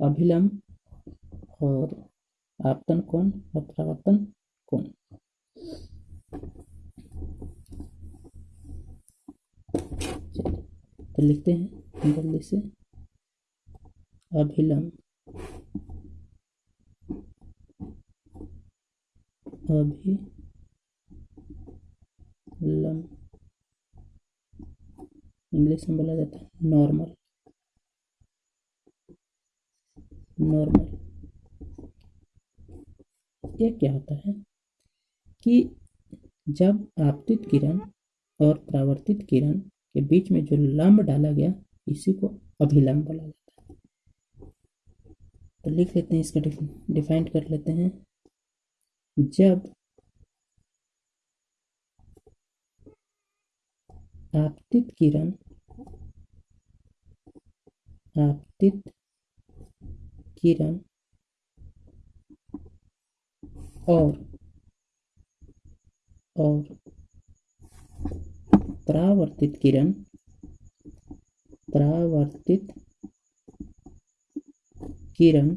अभिलंब और आपतन कोण और परावर्तन कोण तो लिखते हैं जल्दी से। अभिलंब अभिलंब इंग्लिश में बोला जाता है नॉर्मल। नॉर्मल ये क्या होता है कि जब आपतित किरण और प्रावर्तित किरण के बीच में जो लंब डाला गया, इसी को अभिलंब बोला जाता है। तो लिख लेते हैं इसका डिफाइन कर लेते हैं। जब आपतित किरण, आपतित किरण और और परावर्तित किरण परावर्तित किरण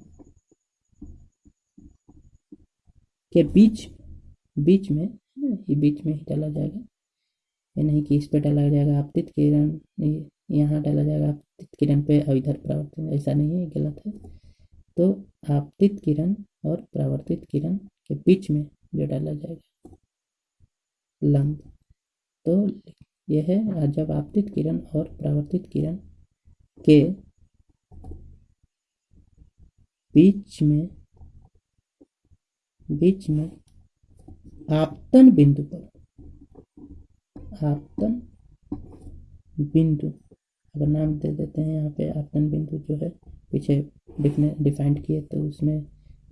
के बीच बीच में ये बीच में ही डाला जाएगा। ये नहीं कि इस पे डाला जाएगा आपतित किरण यहाँ डाला जाएगा आपतित किरण पे, और इधर परावर्तित, ऐसा नहीं है गलत है। तो आपतित किरण और परावर्तित किरण के बीच में जो डाला जाएगा, लंब। तो यह है जब आपतित किरण और परावर्तित किरण के बीच में बीच में आपतन बिंदु पर, आपतन बिंदु, अगर नाम दे देते हैं यहाँ पे आपतन बिंदु जो है, पीछे डिफाइंड किए तो उसमें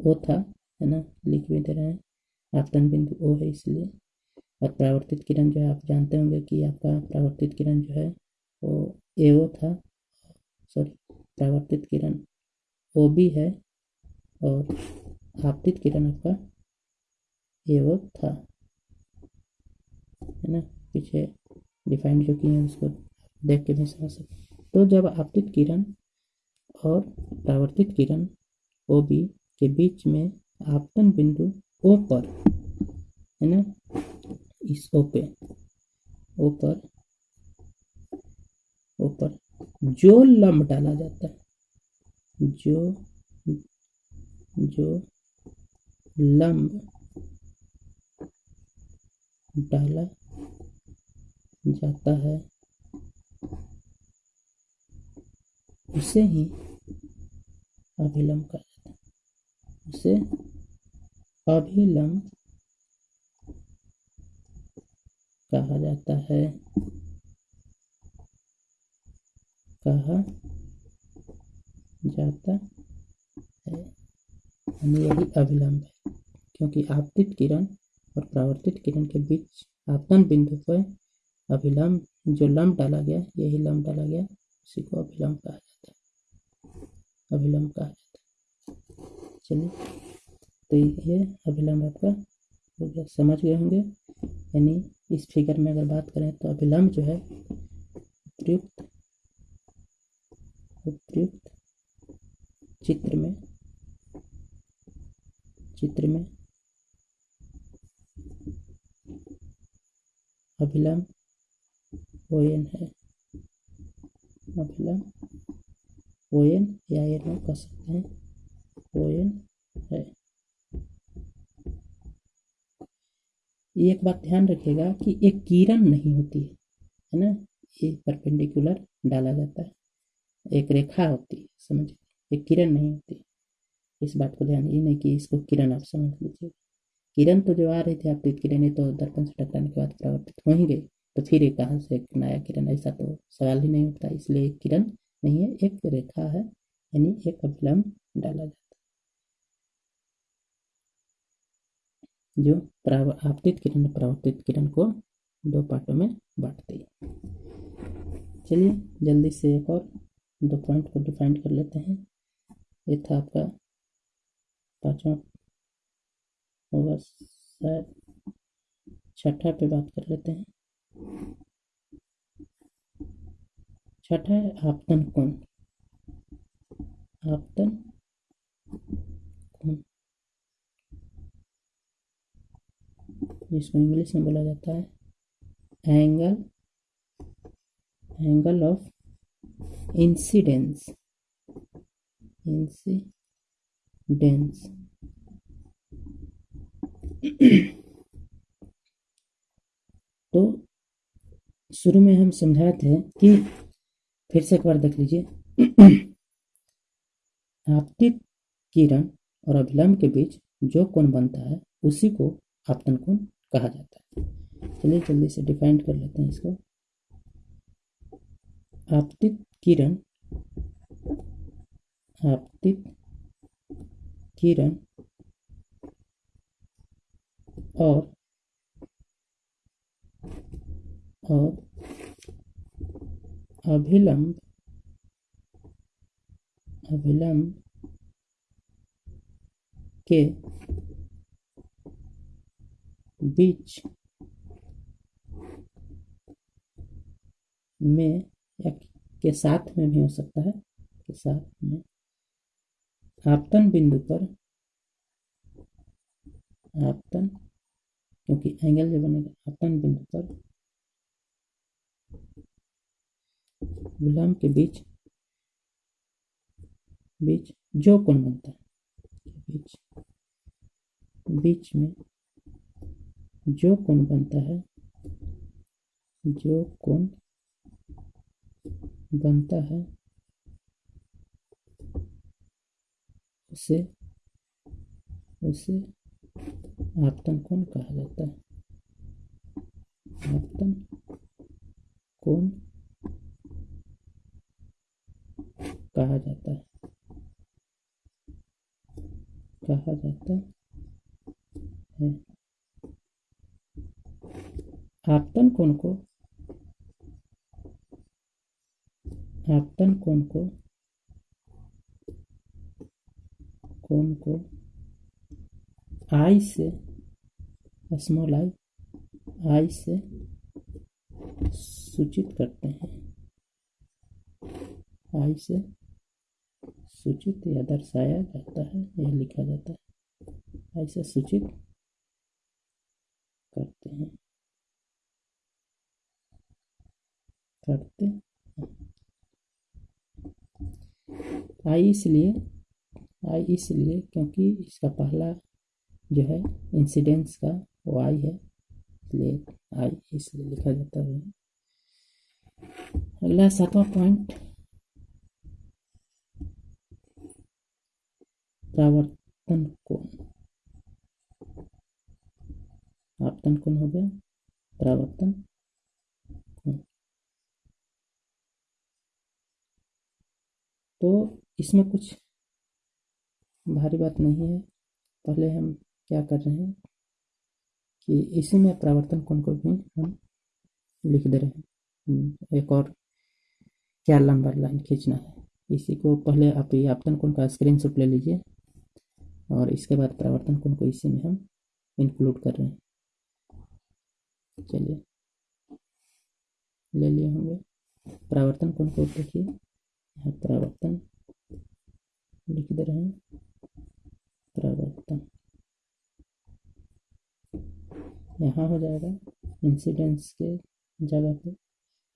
वो था, है ना, लिख भी दे रहे हैं। आपतन बिंदु ओ है इसलिए। और प्रावर्तित किरण जो है, आप जानते होंगे कि आपका प्रावर्तित किरण जो है, वो ए ओ था सॉरी प्रावर्तित किरण ओ भी है, और आपतित किरण आपका ए ओ था, है ना, पीछे डिफाइंड जो किए हैं उसको देख के भी समझ सकते तो जब आपतित किरण और परावर्तित किरण ओ बी के बीच में आपतन बिंदु ओ पर, है ना? इस ओ पे ओ पर ओ पर जो लंब डाला जाता है, जो जो लंब डाला जाता है उसे ही अभिलंब कहा जाता है। उसे अभिलंब कहा जाता है। कहा जाता है। यानी यही अभिलंब है, क्योंकि आपतित किरण और प्रावर्तित किरण के बीच आपतन बिंदु पर अभिलंब, जो लंब डाला गया, यही लंब डाला गया, उसी को अभिलंब कहा जाता है। अभिलंब कहा जाता है। चलिए तो ये अभिलंब आपका। हो गया समझ गए होंगे, यानी इस फिगर में अगर बात करें तो अभिलंब जो है, उपयुक्त उपयुक्त चित्र में चित्र में अभिलंब ओ एन है। अभिलंब ओ एन या एन कह सकते हैं ओ एन है एक बात ध्यान रखिएगा कि एक किरण नहीं होती है है ना ये परपेंडिकुलर डाला जाता है एक रेखा होती है समझिए एक किरण नहीं होती इस बात को ध्यान ये नहीं कि इसको किरण आप समझ लीजिए किरण तो जो आ रही थी आपकी किरणें तो दर्पण से टकराने के बाद परावर्तित हो ही गई तो फिर एक कहाँ से नया किरण ऐसा तो सवाल ही नहीं उठता इसलिए किरण नहीं है, एक रेखा है, यानी एक अभिलंब डाला जाता है। जो आपतित किरण, परावर्तित किरण को दो पार्टों में बांटती है। चलिए, जल्दी से एक और दो पॉइंट को डिफाइन कर लेते हैं। ये था आपका पांचवा होगा शायद छठा पे बात कर लेते हैं। छठा है आपतन कोण आपतन कोण जिसको इंग्लिश में बोला जाता है angle angle of incidence incidence तो शुरू में हम समझाए थे कि फिर से एक बार देख लीजिए। आपतित किरण और अभिलंब के बीच जो कोण बनता है, उसी को आपतन कोण कहा जाता है। चलिए जल्दी से डिफाइन कर लेते हैं इसको। आपतित किरण आपतित किरण और और अभिलंब अभिलंब के बीच में या के साथ में भी हो सकता है, के साथ में। आपतन बिंदु पर, आपतन, क्योंकि एंगल जो बनेगा, आपतन बिंदु पर विलंब के बीच बीच जो कोण बनता है, बीच बीच में जो कोण बनता है, जो कोण बनता है, उसे उसे आपतन कोण कहा जाता है? आपतन कोण कहा जाता है। कहा जाता है। आपतन कोण को? आपतन कोण को? कोण को? आई से, स्मॉल आई आई से सूचित करते हैं। आई से सूचित या दर्शाया जाता है, या लिखा जाता है। आई से सूचित करते हैं। करते आई इसलिए आई इसलिए क्योंकि इसका पहला जो है इंसिडेंस का वो आई है। इसलिए आई इसलिए लिखा जाता है। अगला सातवां पॉइंट प्रावर्तन कोण आपतन हो गया? प्रावर्तन तो इसमें कुछ भारी बात नहीं है। पहले हम क्या कर रहे हैं कि इसी में प्रावर्तन कोण को भी हम लिख दे रहे हैं। एक और क्या लंबा लाइन खींचना है। इसी को पहले आप ये आपतन कोण का स्क्रीनशॉट ले लीजिए। और इसके बाद प्रावर्तन कोण को इसी में हम इंक्लूड कर रहे हैं। चलिए। ले लिए होंगे। प्रावर्तन कोण को देखिए। यहाँ प्रावर्तन लिख दे रहे हैं। प्रावर्तन। यहाँ हो जाएगा इंसिडेंस के जगह पे।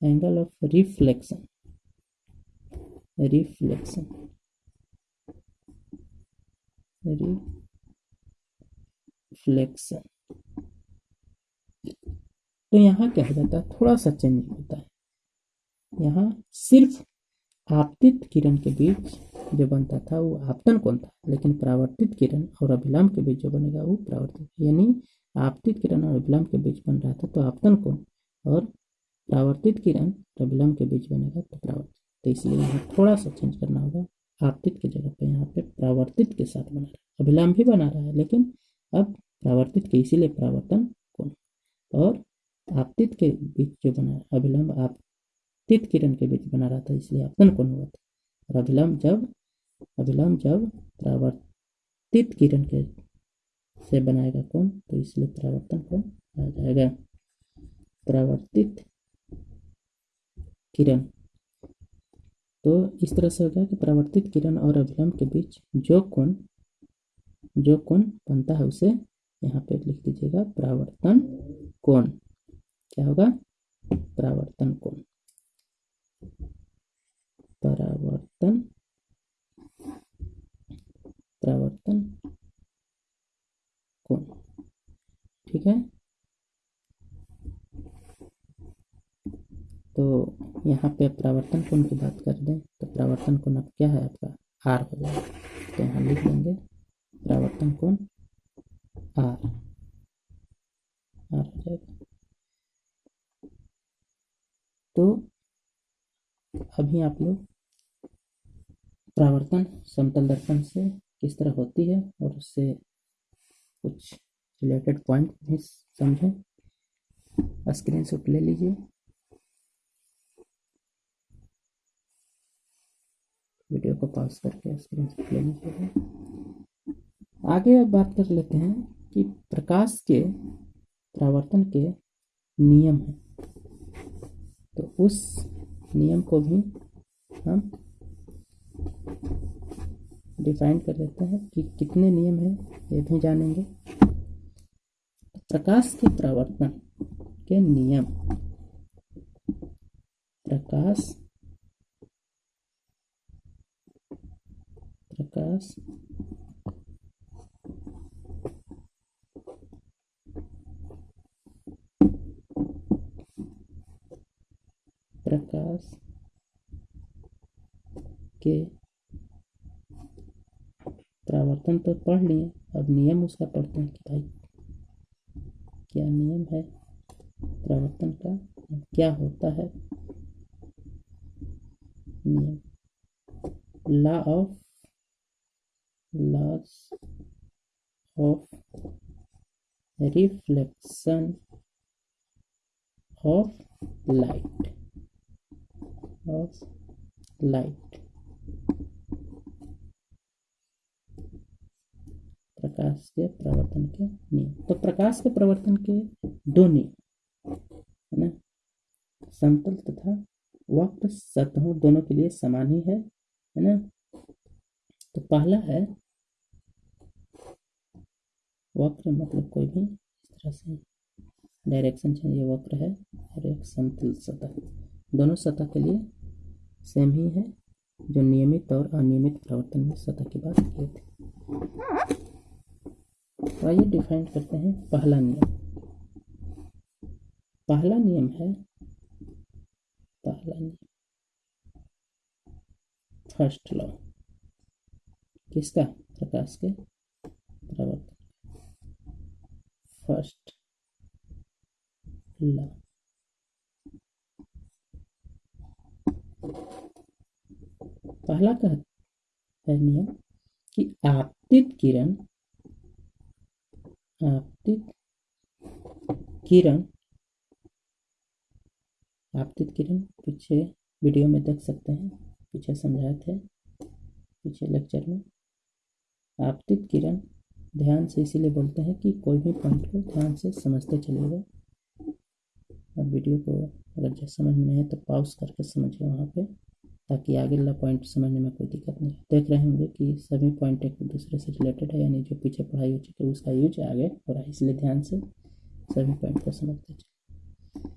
Angle of reflection reflection reflection तो यहाँ क्या हो जाता है? थोड़ा सा चेंज होता है। यहाँ सिर्फ़ आपतित किरण के बीच जो बनता था वो आपतन कोण था, लेकिन प्रावर्तित किरण और अभिलंब के बीच जो बनेगा वो प्रावर्तित यानी आपतित किरण और अभिलंब के बीच बन रहा था तो आपतन कोण और प्रावर्तित किरण और अभिलंब के बीच बनेगा तो प्रावर्तित। तो इसलिए यहाँ थोड़ा सा चेंज करना होगा। आपतित की जगह पे यहाँ पे प्रावर्तित के साथ बना रहा है। अभिलंब भी बना रहा है, लेकिन अब प्रावर्तित के इसीलिए प्रावर्तन कोण और आपतित के बीच जो बना अभिलंब आपतित किरण के बीच बना रहा था, इसलिए आपतन कोण हुआ था? और अभिलंब जब अभिलंब जब प्रावर्तित किरण के से बनाएगा कोण तो इसलिए प्रावर्तन कोण आ जाएगा? प्रावर्तित किरण। तो इस तरह से हो गया कि परावर्तित किरण और अभिलंब के बीच जो कोण जो कोण बनता है उसे यहाँ पे लिख दीजिएगा परावर्तन कोण। क्या होगा? परावर्तन कोण। परावर्तन परावर्तन कोण ठीक है तो यहाँ पे परावर्तन कोण की बात कर दें तो प्रावर्तन कोण अब क्या है आपका? आर हो जाएगा तो यहाँ लिख देंगे प्रावर्तन कोण आर। आर हो जाएगा। तो अभी आप लोग प्रावर्तन, समतल दर्पण से किस तरह होती है और उससे कुछ रिलेटेड पॉइंट भी समझें। स्क्रीन शॉट ले लीजिए वीडियो को पॉज करके स्क्रीन शॉट ले लीजिए आगे अब बात कर लेते हैं कि प्रकाश के परावर्तन के नियम हैं। तो उस नियम को भी हम डिफाइन कर देते हैं कि कितने नियम हैं, ये भी जानेंगे। प्रकाश के परावर्तन के नियम। प्रकाश प्रकाश प्रकाश के परावर्तन तो पढ़ लिए अब नियम उसका पढ़ते हैं कि भाई क्या नियम है परावर्तन का क्या होता है नियम law of laws of reflection of light of light प्रकाश के प्रवर्तन के नियम। तो प्रकाश के प्रवर्तन के दो नियम, है ना? समतल तथा वक्र सतहों दोनों के लिए समान ही है है ना? तो पहला है वक्र मतलब कोई भी इस तरह से डायरेक्शन चाहिए वक्र है और एक समतल सतह। दोनों सतह के लिए सेम ही है, जो नियमित और अनियमित प्रवर्तन में सतह की बात किए थे। तो आइए डिफाइन करते हैं पहला नियम। पहला नियम है, पहला नियम। फ़र्स्ट लॉ किसका? प्रकाश के प्रवर्तन फ़र्स्ट लॉ। पहला का है नियम कि आपतित किरण आपतित किरण आपतित किरण पीछे वीडियो में देख सकते हैं, पीछे समझाए थे, पीछे लेक्चर में। आपतित किरण ध्यान से इसीलिए बोलते हैं कि कोई भी पॉइंट को ध्यान से समझते चलिएगा। और वीडियो को अगर जो समझ में है तो पॉज करके समझिए वहाँ पे, ताकि आगे वाला पॉइंट समझने में कोई दिक्कत नहीं देख रहे होंगे कि सभी पॉइंट एक दूसरे से रिलेटेड है, यानी जो पीछे पढ़ाई हो चुकी है, उसका यूज़ आगे हो रहा है। इसलिए ध्यान से सभी पॉइंट को समझते चलिए।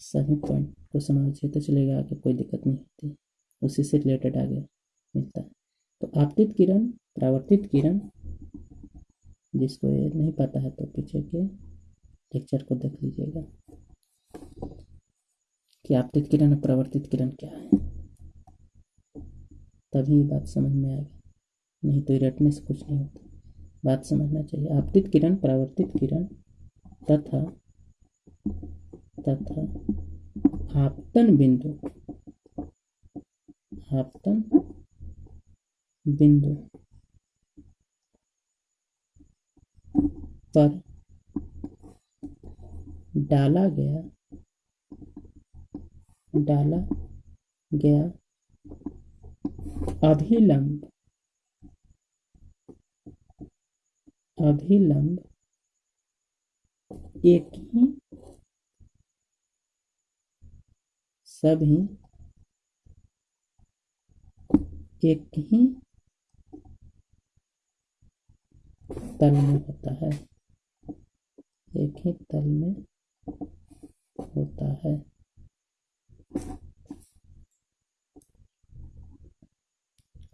सभी पॉइंट को समझिए तो चलेगा आगे कोई दिक्कत नहीं होती। उसी से रिलेटेड आगे मिलता है। तो आपतित किरण, परावर्तित किरण जिसको ये नहीं पता है तो पीछे के लेक्चर को देख लीजिएगा। कि आपतित किरण और परावर्तित किरण क्या है? तभी बात समझ में आएगी। नहीं तो रटने से कुछ नहीं होता। बात समझना चाहिए। आपतित किरण, परावर्तित किरण, तथा तथा आपतन बिंदु। आपतन बिंदु। पर डाला गया डाला गया अभिलंब अभिलंब एक ही सभी एक ही तल में होता है। एक ही तल में होता है।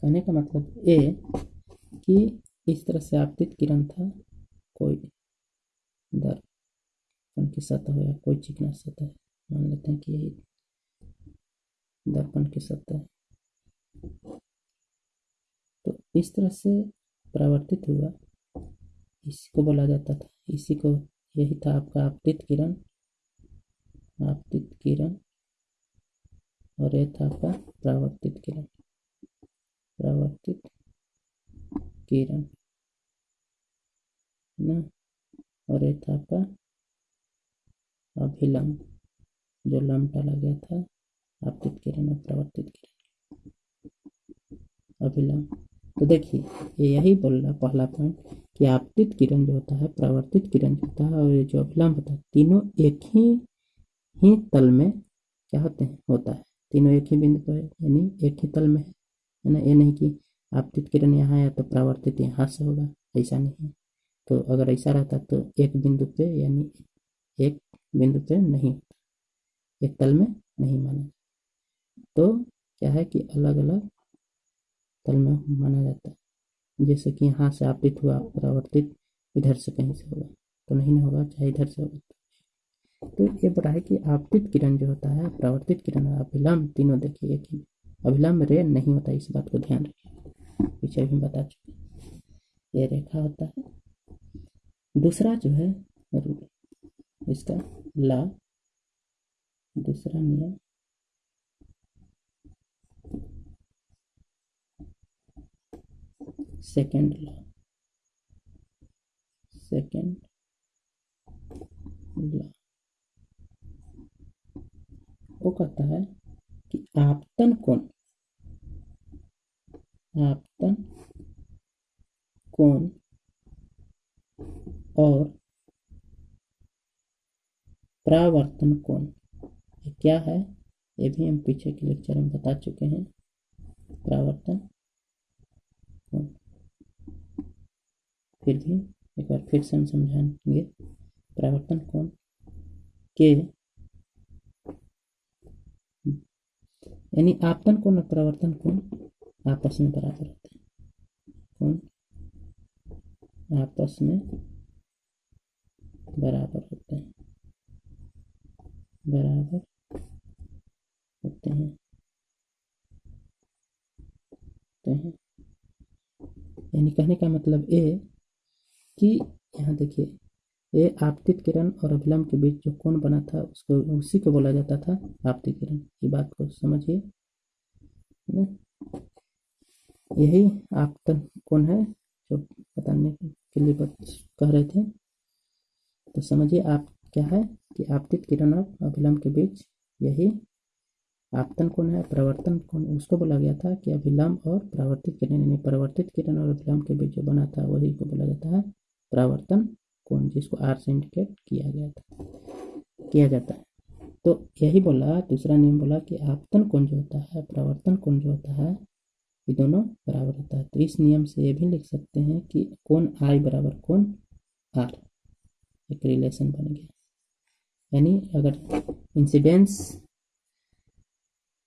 कहने का मतलब ए कि इस तरह से आपतित किरण था, कोई दर्पण की सतह या कोई चिकना सतह, मान लेते हैं कि यही दर्पण की सतह तो इस तरह से परावर्तित हुआ, इसी को बोला जाता था, इसी को यही था आपका आपतित किरण। आपतित किरण। और यह था आपका परावर्तित किरण। परावर्तित किरण। ना? और एक था आपका अभिलंब, जो लंब डाला गया था। आपतित किरण और प्रवर्तित किरण। अभिलंब। तो देखिए यही बोल रहा पहला पॉइंट कि आपतित किरण जो होता है, प्रवर्तित किरण जो होता है और ये जो अभिलंब होता है, तीनों एक ही ही तल में क्या होते हैं, होता है। तीनों एक ही बिंदु पर, यानी एक ही तल में है। ना? ये नहीं कि आपतित किरण यहाँ है तो प्रवर्तित यहाँ से होगा, ऐसा नहीं है। तो अगर ऐसा रहता तो एक बिंदु पे, यानी एक बिंदु पे नहीं, एक तल में नहीं माना तो क्या है कि अलग अलग तल में माना जाता है। जैसे कि यहाँ से आपतित हुआ, परावर्तित, इधर से कहीं से होगा। तो नहीं ना होगा, चाहे इधर से होगा। तो ये बता है कि आपतित किरण जो होता है, परावर्तित किरण और अभिलंब तीनों देखिए एक ही अभिलंब रे नहीं होता, इस बात को ध्यान रखिए। पीछे भी बता चुके ये रेखा होता है। दूसरा जो है इसका ला, दूसरा नियम। सेकेंड ला सेकेंड ला वो कहता है कि आपतन कोण आपतन कोण और प्रावर्तन कोण ये क्या है? ये भी हम पीछे के लेक्चर में बता चुके हैं। प्रावर्तन कोण फिर भी एक बार फिर से हम समझाएँगे। परावर्तन कोण के यानी आपतन कोण और परावर्तन कोण आपस में बराबर होते हैं। कोण आपस में बराबर होते हैं। बराबर होते हैं। हैं। यानी कहने का मतलब ये कि यहाँ देखिए, ये आपतित किरण और अभिलंब के बीच जो कोण बना था, उसको, उसी को बोला जाता था आपतित किरण। ये बात को समझिए। यही आपतन कोण है जो बताने के लिए कह रहे थे। तो समझिए आप क्या है कि आपतित किरण और अभिलंब के बीच यही आपतन कोण है, प्रवर्तन कोण। उसको बोला गया था कि अभिलंब और परावर्तित किरण, यानी परिवर्तित किरण और अभिलंब के बीच जो बना था, वही को बोला जाता है परावर्तन कोण जिसको आर से इंडिकेट किया गया था, किया जाता है। तो यही बोला, दूसरा नियम बोला कि आपतन कोण जो होता है, प्रवर्तन कोण जो होता है, ये दोनों बराबर होता है। तो इस नियम से ये भी लिख सकते हैं कि कौन आई बराबर कौन आर एक रिलेशन बन गया। यानी अगर इंसिडेंस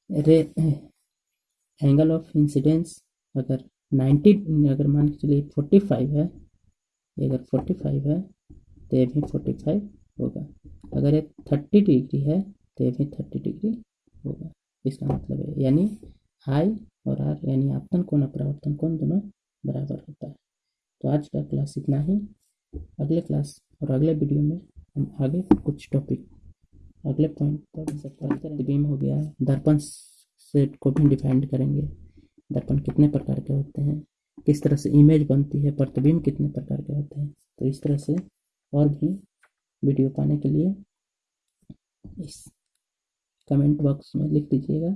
रे एंगल ऑफ़ इंसिडेंस अगर 90 अगर मान के चलिए 45 है अगर 45 है तो ये भी 45 होगा। अगर ये 30 डिग्री है तो ये भी 30 डिग्री होगा। इसका मतलब है, यानी आई और आर यानी आपतन कोण और परावर्तन कोण दोनों बराबर होता है। तो आज का क्लास इतना ही। अगले क्लास और अगले वीडियो में हम आगे कुछ टॉपिक अगले पॉइंट पर बीम हो गया, दर्पण सेट को भी डिफाइंड करेंगे। दर्पण कितने प्रकार के होते हैं? किस तरह से इमेज बनती है, प्रतिबिंब कितने प्रकार के होते हैं। तो इस तरह से और भी वीडियो पाने के लिए इस कमेंट बॉक्स में लिख दीजिएगा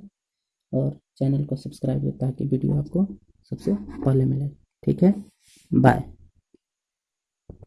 और चैनल को सब्सक्राइब ताकि वीडियो आपको सबसे पहले मिले। ठीक है? बाय